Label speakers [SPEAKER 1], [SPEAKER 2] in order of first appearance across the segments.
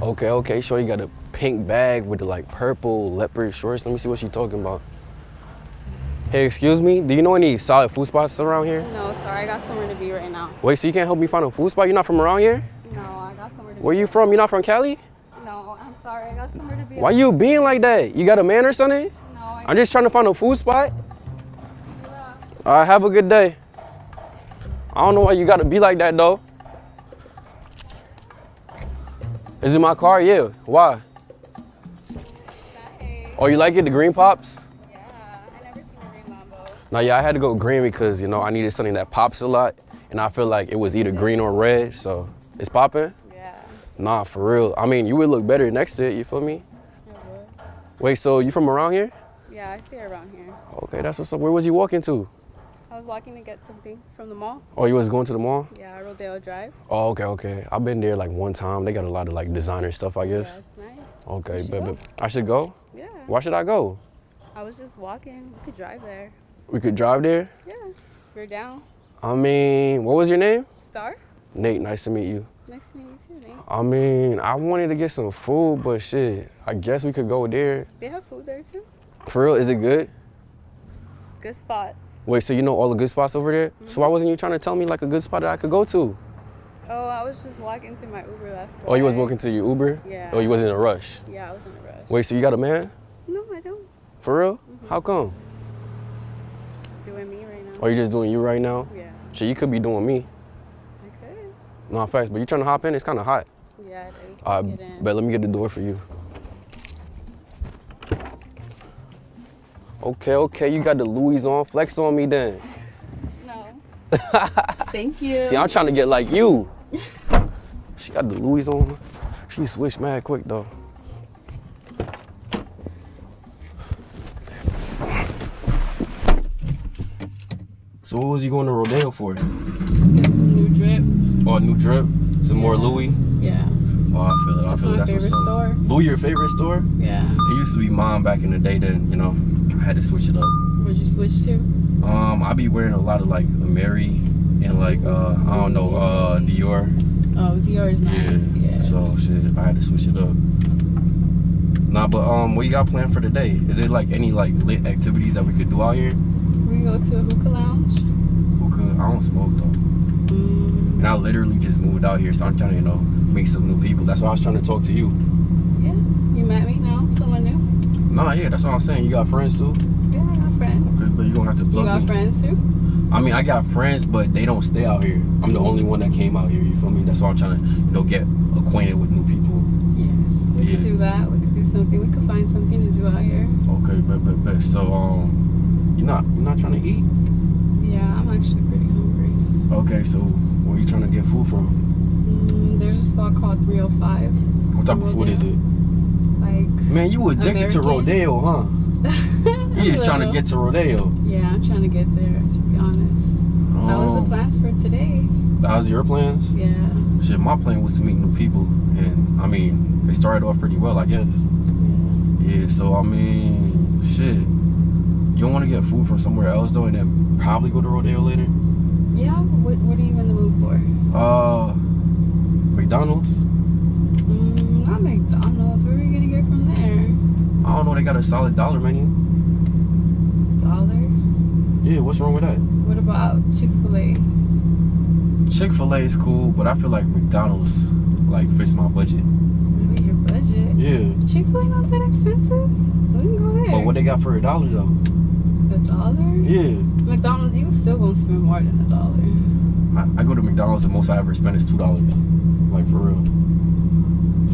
[SPEAKER 1] Okay, okay. Shorty got a pink bag with the like purple leopard shorts. Let me see what she talking about. Hey, excuse me. Do you know any solid food spots around here?
[SPEAKER 2] No, sorry, I got somewhere to be right now.
[SPEAKER 1] Wait, so you can't help me find a food spot? You're not from around here?
[SPEAKER 2] No, I got somewhere to
[SPEAKER 1] Where
[SPEAKER 2] be.
[SPEAKER 1] you from? You're not from Cali?
[SPEAKER 2] No, I'm sorry, I got somewhere to be.
[SPEAKER 1] Why you being like that? You got a man or something?
[SPEAKER 2] No, I
[SPEAKER 1] I'm just trying to find a food spot. Yeah. All right, have a good day. I don't know why you gotta be like that though. Is it my car? Yeah. Why? Oh, you like it? The green pops?
[SPEAKER 2] Yeah, I never seen a green Lambo.
[SPEAKER 1] No, yeah, I had to go green because you know I needed something that pops a lot, and I feel like it was either green or red, so it's popping.
[SPEAKER 2] Yeah,
[SPEAKER 1] Nah, for real. I mean, you would look better next to it. You feel me?
[SPEAKER 2] would.
[SPEAKER 1] Wait, so you from around here?
[SPEAKER 2] Yeah, I stay around here.
[SPEAKER 1] Okay, that's what's up. Where was you walking to?
[SPEAKER 2] I was walking to get something from the mall.
[SPEAKER 1] Oh, you was going to the mall?
[SPEAKER 2] Yeah, Rodeo Drive.
[SPEAKER 1] Oh, okay, okay. I've been there like one time. They got a lot of like designer stuff, I guess.
[SPEAKER 2] Yeah, it's nice.
[SPEAKER 1] Okay, but, but I should go.
[SPEAKER 2] Yeah.
[SPEAKER 1] Why should I go?
[SPEAKER 2] I was just walking. We could drive there.
[SPEAKER 1] We could drive there.
[SPEAKER 2] Yeah, we're down.
[SPEAKER 1] I mean, what was your name?
[SPEAKER 2] Star?
[SPEAKER 1] Nate. Nice to meet you.
[SPEAKER 2] Nice to meet you too, Nate.
[SPEAKER 1] I mean, I wanted to get some food, but shit, I guess we could go there.
[SPEAKER 2] They have food there too.
[SPEAKER 1] For real, is it good?
[SPEAKER 2] Good spots.
[SPEAKER 1] Wait, so you know all the good spots over there? So why mm-hmm. wasn't you trying to tell me like a good spot that I could go to?
[SPEAKER 2] Oh, I was just walking to my Uber last
[SPEAKER 1] Oh, you was walking to your Uber?
[SPEAKER 2] Yeah.
[SPEAKER 1] Oh, you wasn't in a rush.
[SPEAKER 2] Yeah, I was in a rush.
[SPEAKER 1] Wait, so you got a man?
[SPEAKER 2] No, I don't.
[SPEAKER 1] For real? Mm-hmm. How come?
[SPEAKER 2] Just doing me right now.
[SPEAKER 1] Or you just doing you right now?
[SPEAKER 2] Yeah.
[SPEAKER 1] Shit, you could be doing me.
[SPEAKER 2] Okay.
[SPEAKER 1] No, facts, but you trying to hop in? It's kind of hot.
[SPEAKER 2] Yeah, it is.
[SPEAKER 1] I
[SPEAKER 2] get in.
[SPEAKER 1] bet let me get the door for you. Okay, okay, you got the Louis on. Flex on me then.
[SPEAKER 2] No. Thank you.
[SPEAKER 1] See, I'm trying to get like you. She got the Louis on. She switched mad quick though. So what was you going to Rodeo for?
[SPEAKER 2] Get some new drip.
[SPEAKER 1] Oh, a new drip? Some more Louis?
[SPEAKER 2] Yeah.
[SPEAKER 1] Oh, I feel it. I
[SPEAKER 2] That's
[SPEAKER 1] feel it.
[SPEAKER 2] my
[SPEAKER 1] That's
[SPEAKER 2] favorite
[SPEAKER 1] what's up.
[SPEAKER 2] store.
[SPEAKER 1] Louis, your favorite store?
[SPEAKER 2] Yeah.
[SPEAKER 1] It used to be mine back in the day. Then you know, had to switch it up.
[SPEAKER 2] What'd you switch to?
[SPEAKER 1] Um, I be wearing a lot of like Amiri and like uh, I don't know, uh, Dior.
[SPEAKER 2] Oh, Dior is nice. Yeah.
[SPEAKER 1] So shit, I had to switch it up. Nah, but um, what you got planned for today? Is it like any like lit activities that we could do out here?
[SPEAKER 2] we go to a hookah lounge.
[SPEAKER 1] Could? I don't smoke though,
[SPEAKER 2] Mm,
[SPEAKER 1] and I literally just moved out here, so I'm trying to you know meet some new people. That's why I was trying to talk to you.
[SPEAKER 2] yeah. You met me now? Someone new?
[SPEAKER 1] Nah, yeah, that's what I'm saying. You got friends too?
[SPEAKER 2] Yeah, I got friends.
[SPEAKER 1] Okay, but you gonna have to plug You
[SPEAKER 2] got
[SPEAKER 1] me.
[SPEAKER 2] friends too?
[SPEAKER 1] I mean, I got friends, but they don't stay out here. I'm the only one that came out here. You feel me? That's why I'm trying to, you know, get acquainted with new people.
[SPEAKER 2] Yeah. We
[SPEAKER 1] Yeah.
[SPEAKER 2] could do that. We could do something. We could find something to do out here.
[SPEAKER 1] Okay, but but but so um, you're not you're not trying to eat?
[SPEAKER 2] Yeah, I'm actually pretty hungry.
[SPEAKER 1] Okay, so where are you trying to get food from?
[SPEAKER 2] Mm, there's a spot called 305.
[SPEAKER 1] What type of food is it?
[SPEAKER 2] Like,
[SPEAKER 1] Man, you addicted to rodeo, huh? You just trying to get to rodeo.
[SPEAKER 2] Yeah, I'm trying to get there, to be honest. How was the
[SPEAKER 1] Um,
[SPEAKER 2] plans for today?
[SPEAKER 1] How's your plans?
[SPEAKER 2] Yeah.
[SPEAKER 1] Shit, my plan was to meet new people, and I mean, it started off pretty well, I guess. Yeah, so I mean, shit. You don't want to get food from somewhere else though, and then probably go to rodeo later.
[SPEAKER 2] Yeah, what, what are you in the mood for?
[SPEAKER 1] Uh, McDonald's.
[SPEAKER 2] Mm, not McDonald's. What are we gonna get from there?
[SPEAKER 1] I don't know. They got a solid dollar menu.
[SPEAKER 2] Dollar?
[SPEAKER 1] Yeah, what's wrong with that?
[SPEAKER 2] What about Chick fil A?
[SPEAKER 1] Chick Fil A is cool, but I feel like McDonald's like fits my budget.
[SPEAKER 2] Maybe your budget.
[SPEAKER 1] Yeah,
[SPEAKER 2] Chick fil A not that expensive? We can go there.
[SPEAKER 1] but what they got for a dollar though?
[SPEAKER 2] A dollar?
[SPEAKER 1] Yeah,
[SPEAKER 2] McDonald's, you still gonna spend more than a dollar.
[SPEAKER 1] I, I go to McDonald's and most I ever spend is two dollars, like for real.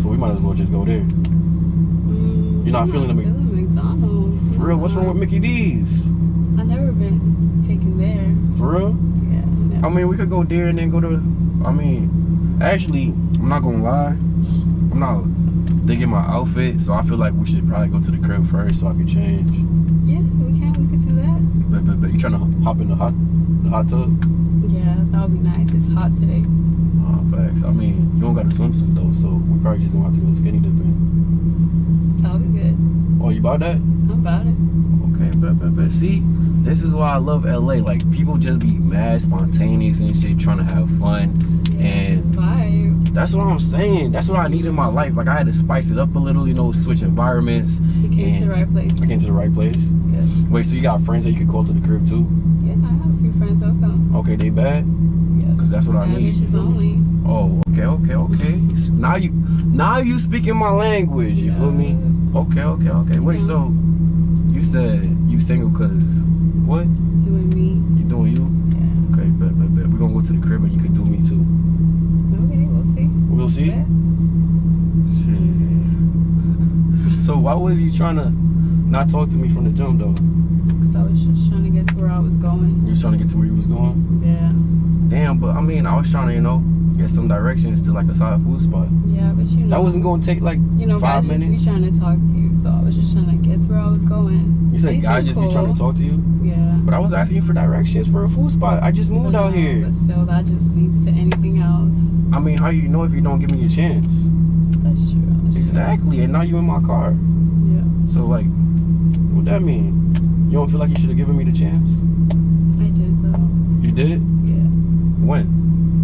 [SPEAKER 1] So we might as well just go there.
[SPEAKER 2] Mm,
[SPEAKER 1] You're not
[SPEAKER 2] I'm
[SPEAKER 1] feeling the Mc-
[SPEAKER 2] McDonald's.
[SPEAKER 1] For real, what's wrong with Mickey D's?
[SPEAKER 2] I've never been taken there.
[SPEAKER 1] For real?
[SPEAKER 2] Yeah.
[SPEAKER 1] I mean, we could go there and then go to. I mean, actually, I'm not gonna lie. I'm not digging my outfit, so I feel like we should probably go to the crib first so I can change.
[SPEAKER 2] Yeah, we can. We could do that.
[SPEAKER 1] But but, but you trying to hop in the hot the hot tub?
[SPEAKER 2] Yeah, that would be nice. It's hot today.
[SPEAKER 1] Uh, facts. I mean, you don't got a swimsuit though, so we probably just gonna have to go skinny dipping.
[SPEAKER 2] That'll be good.
[SPEAKER 1] Oh, you about that?
[SPEAKER 2] I'm about it.
[SPEAKER 1] Okay, but but but see, this is why I love LA. Like people just be mad spontaneous and shit, trying to have fun. And-
[SPEAKER 2] just vibe.
[SPEAKER 1] That's what I'm saying. That's what I need in my life. Like I had to spice it up a little, you know, switch environments.
[SPEAKER 2] You came to the right place.
[SPEAKER 1] I came to the right place.
[SPEAKER 2] Good.
[SPEAKER 1] Wait, so you got friends that you could call to the crib too?
[SPEAKER 2] Yeah, I have a few friends come.
[SPEAKER 1] Okay, they bad?
[SPEAKER 2] Yeah.
[SPEAKER 1] That's what I need.
[SPEAKER 2] only.
[SPEAKER 1] Oh, okay, okay, okay. Now you, now you speaking my language. You feel me? Okay, okay, okay. Wait,
[SPEAKER 2] Yeah.
[SPEAKER 1] so you said you single cause what?
[SPEAKER 2] Doing me.
[SPEAKER 1] You doing you?
[SPEAKER 2] Yeah.
[SPEAKER 1] Okay, bet, bet, bet. We're gonna go to the crib and you can do me too.
[SPEAKER 2] Okay, we'll see.
[SPEAKER 1] We'll see. Shit. So why was you trying to not talk to me from the jump though?
[SPEAKER 2] So I was just trying to get to where I was going.
[SPEAKER 1] You was trying to get to where you was going?
[SPEAKER 2] Yeah.
[SPEAKER 1] Damn, but I mean, I was trying to, you know, get some directions to like a solid food spot.
[SPEAKER 2] Yeah, but you know.
[SPEAKER 1] That wasn't gonna take like
[SPEAKER 2] You know,
[SPEAKER 1] five
[SPEAKER 2] guys just
[SPEAKER 1] minutes.
[SPEAKER 2] be trying to talk to you, so I was just trying to get to where I was going.
[SPEAKER 1] You said
[SPEAKER 2] They
[SPEAKER 1] guys
[SPEAKER 2] seem
[SPEAKER 1] just be trying to talk to you,
[SPEAKER 2] Yeah.
[SPEAKER 1] but I was asking you for directions for a food spot. I just moved
[SPEAKER 2] But
[SPEAKER 1] out here.
[SPEAKER 2] But still, that just leads to anything else.
[SPEAKER 1] I mean, how you know if you don't give me a chance?
[SPEAKER 2] That's true. That's true.
[SPEAKER 1] Exactly, and now you in my car.
[SPEAKER 2] Yeah.
[SPEAKER 1] So like, what that mean? You don't feel like you should have given me the chance?
[SPEAKER 2] I did though.
[SPEAKER 1] You did?
[SPEAKER 2] Yeah.
[SPEAKER 1] When?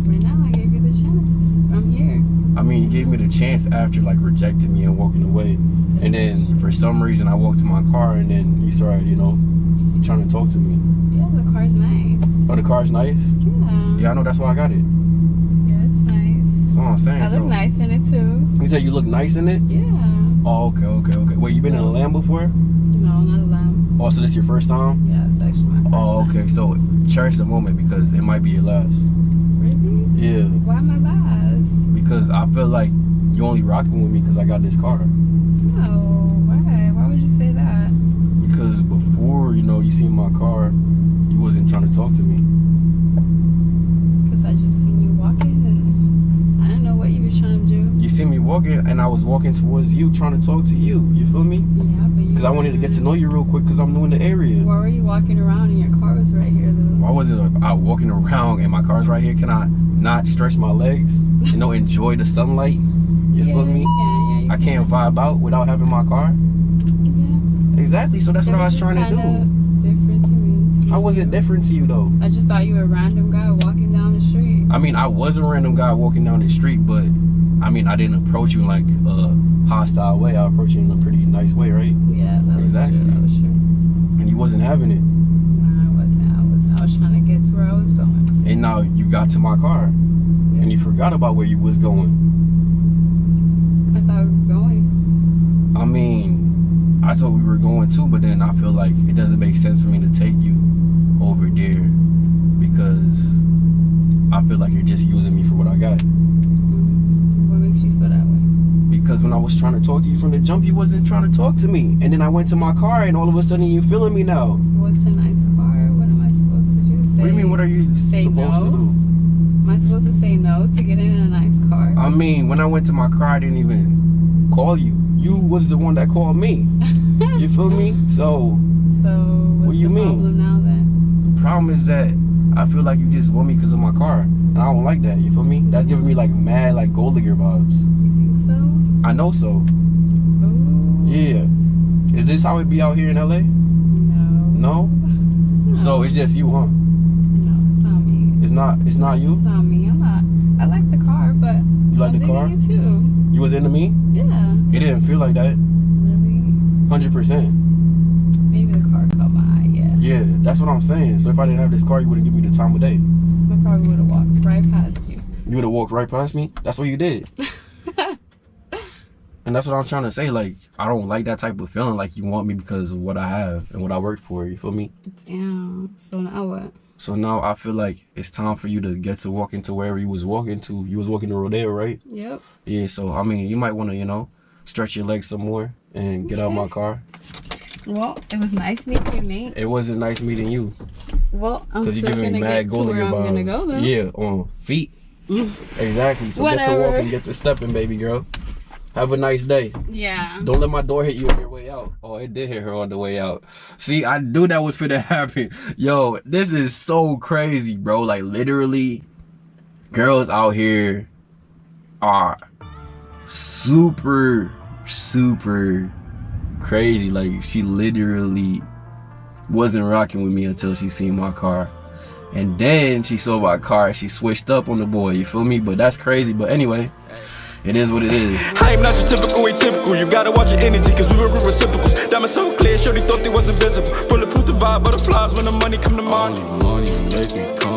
[SPEAKER 2] Right now, I gave you the chance. I'm here.
[SPEAKER 1] I mean, you gave me the chance after like rejecting me and walking away, and then for some reason I walked to my car, and then you started, you know, trying to talk to me.
[SPEAKER 2] Yeah, the car's nice.
[SPEAKER 1] Oh, the car's nice.
[SPEAKER 2] Yeah.
[SPEAKER 1] Yeah, I know. That's why I got it.
[SPEAKER 2] Yeah, it's nice.
[SPEAKER 1] That's what I'm saying.
[SPEAKER 2] I look
[SPEAKER 1] so,
[SPEAKER 2] nice in it too.
[SPEAKER 1] You said you look nice in it.
[SPEAKER 2] Yeah.
[SPEAKER 1] Oh, okay, okay, okay. Wait, you been in a Lamb before?
[SPEAKER 2] No, not a lamb.
[SPEAKER 1] Oh, so this your first time?
[SPEAKER 2] Yeah, it's actually my first
[SPEAKER 1] Oh,
[SPEAKER 2] time.
[SPEAKER 1] okay. So cherish the moment because it might be your last.
[SPEAKER 2] Really?
[SPEAKER 1] Yeah,
[SPEAKER 2] Why my last?
[SPEAKER 1] because I feel like you only rocking with me because I got this car.
[SPEAKER 2] No. Why? Why would you say that?
[SPEAKER 1] Because before, you know, you seen my car, you wasn't trying to talk to me.
[SPEAKER 2] Because I just seen you walking and I didn't know what you was trying to do.
[SPEAKER 1] You seen me walking, and I was walking towards you, trying to talk to you. You feel me?
[SPEAKER 2] Yeah, but you.
[SPEAKER 1] Because I wanted to get to know you real quick, because I'm new in the area.
[SPEAKER 2] Why were you walking around and your car was right here though?
[SPEAKER 1] Why was it out walking around and my car's right here? Can I not stretch my legs? You know, enjoy the sunlight. You
[SPEAKER 2] yeah,
[SPEAKER 1] feel me?
[SPEAKER 2] Can, yeah,
[SPEAKER 1] I can't
[SPEAKER 2] can.
[SPEAKER 1] vibe out without having my car.
[SPEAKER 2] Yeah.
[SPEAKER 1] Exactly. So that's what I was trying to do.
[SPEAKER 2] Different to me.
[SPEAKER 1] How was it different to you though?
[SPEAKER 2] I just thought you were a random guy walking down the street.
[SPEAKER 1] I mean, I was a random guy walking down the street, but I mean, I didn't approach you in like a hostile way. I approached you in a pretty nice way, right?
[SPEAKER 2] Yeah, that was
[SPEAKER 1] Exactly.
[SPEAKER 2] true. That was true.
[SPEAKER 1] And you wasn't having it.
[SPEAKER 2] Nah, I wasn't. I was. I was trying to get to where I was going.
[SPEAKER 1] And now you got to my car, and you forgot about where you was going.
[SPEAKER 2] I thought we were going.
[SPEAKER 1] I mean, I thought we were going too, but then I feel like it doesn't make sense for me to take you over there because I feel like you're just using me for what I got.
[SPEAKER 2] Feel that way?
[SPEAKER 1] Because when I was trying to talk to you from the jump, you wasn't trying to talk to me. And then I went to my car, and all of a sudden you feeling me now.
[SPEAKER 2] What's a nice car? What am I supposed to do? Say,
[SPEAKER 1] What do you mean? What are you
[SPEAKER 2] say
[SPEAKER 1] supposed to do?
[SPEAKER 2] Am I supposed to say no to get in a nice car?
[SPEAKER 1] I mean, when I went to my car, I didn't even call you. You was the one that called me. You feel me? So
[SPEAKER 2] So what's
[SPEAKER 1] What you mean?
[SPEAKER 2] problem now then?
[SPEAKER 1] the problem is that I feel like you just want me because of my car, and I don't like that. You feel me? That's giving me like mad like gold digger vibes.
[SPEAKER 2] You think so?
[SPEAKER 1] I know so.
[SPEAKER 2] Ooh.
[SPEAKER 1] Yeah. Is this how it be out here in LA?
[SPEAKER 2] No.
[SPEAKER 1] No. So it's just you, huh?
[SPEAKER 2] No, it's not me.
[SPEAKER 1] It's not. It's not you?
[SPEAKER 2] It's not me. I'm not. I like the car, but
[SPEAKER 1] You like the car?
[SPEAKER 2] You too.
[SPEAKER 1] You was into me.
[SPEAKER 2] Yeah.
[SPEAKER 1] It didn't feel like that.
[SPEAKER 2] Really?
[SPEAKER 1] Hundred percent.
[SPEAKER 2] Maybe the car caught my eye. Yeah.
[SPEAKER 1] That's what I'm saying. So if I didn't have this car, you wouldn't give me the time of day.
[SPEAKER 2] I probably would have walked right past you.
[SPEAKER 1] You would have walked right past me. That's what you did. And that's what I'm trying to say. Like, I don't like that type of feeling. Like you want me because of what I have and what I worked for. You feel me?
[SPEAKER 2] Damn. So now what?
[SPEAKER 1] So now I feel like it's time for you to get to walk into wherever you was walking to. You was walking to Rodeo, right?
[SPEAKER 2] Yep.
[SPEAKER 1] Yeah. So I mean, you might want to, you know, stretch your legs some more and get out of my car.
[SPEAKER 2] Well, it was nice meeting you, Nate.
[SPEAKER 1] It wasn't nice meeting you
[SPEAKER 2] Well, I'm
[SPEAKER 1] because
[SPEAKER 2] still
[SPEAKER 1] you're giving
[SPEAKER 2] gonna
[SPEAKER 1] me
[SPEAKER 2] get
[SPEAKER 1] mad
[SPEAKER 2] to
[SPEAKER 1] gold
[SPEAKER 2] where I'm gonna go though.
[SPEAKER 1] Yeah, on feet.
[SPEAKER 2] Mm.
[SPEAKER 1] Exactly. So get to
[SPEAKER 2] Whatever.
[SPEAKER 1] walking, get to stepping, baby girl. Have a nice day.
[SPEAKER 2] Yeah.
[SPEAKER 1] Don't let my door hit you on your way out. Oh, it did hit her on the way out. See, I knew that was gonna happen. Yo, this is so crazy, bro. Like literally, girls out here are super, super crazy. Like she literally wasn't rocking with me until she seen my car. And then she saw my car, she switched up on the boy, you feel me? But that's crazy. But anyway, it is what it is.
[SPEAKER 3] I am not your typical atypical. You gotta watch your energy, cause we were reciprocals. Diamonds so clear, shorty thought they was invisible. Bulletproof the vibe, butterflies when the money come to mind.
[SPEAKER 1] Money me